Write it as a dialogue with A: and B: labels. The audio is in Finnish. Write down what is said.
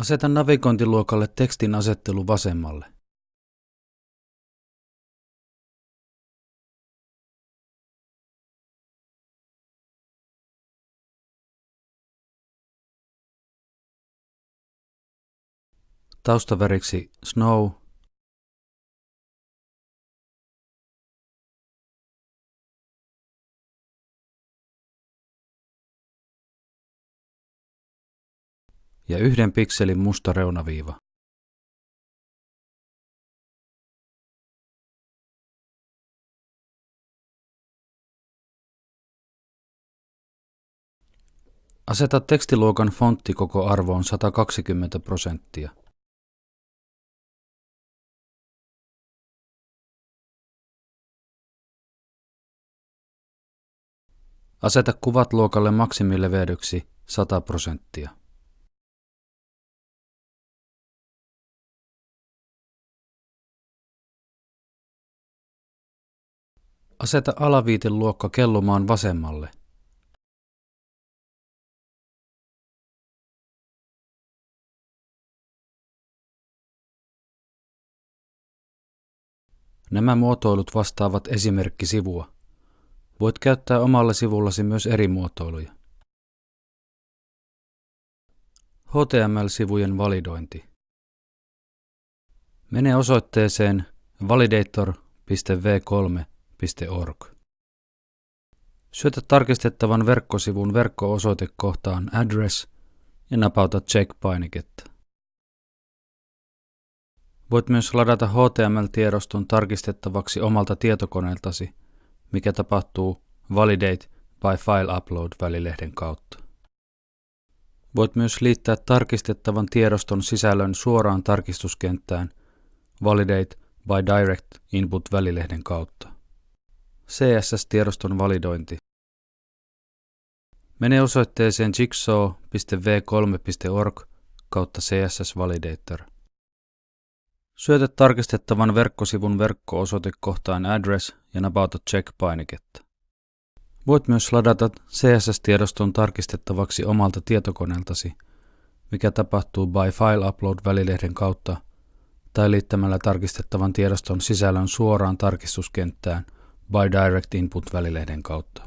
A: Aseta navigointiluokalle tekstin asettelu vasemmalle. Taustaväriksi Snow ja yhden pikselin musta reunaviiva. Aseta tekstiluokan fontti koko arvoon 120 prosenttia. Aseta kuvat luokalle maksimileveydeksi 100 prosenttia. Aseta alaviiteluokka kellumaan vasemmalle. Nämä muotoilut vastaavat esimerkkisivua. Voit käyttää omalla sivullasi myös eri muotoiluja. HTML-sivujen validointi. Mene osoitteeseen validator.v3.org. Syötä tarkistettavan verkkosivun verkko-osoitekohtaan address ja napauta check-painiketta. Voit myös ladata HTML-tiedoston tarkistettavaksi omalta tietokoneeltasi, mikä tapahtuu Validate by File Upload välilehden kautta. Voit myös liittää tarkistettavan tiedoston sisällön suoraan tarkistuskenttään Validate by Direct Input välilehden kautta. CSS-tiedoston validointi. Mene osoitteeseen jigsaw.v3.org kautta CSS Validator. Syötä tarkistettavan verkkosivun verkko-osoitekohtaan address ja napauta check-painiketta. Voit myös ladata CSS-tiedoston tarkistettavaksi omalta tietokoneeltasi, mikä tapahtuu by File Upload välilehden kautta tai liittämällä tarkistettavan tiedoston sisällön suoraan tarkistuskenttään by Direct Input välilehden kautta.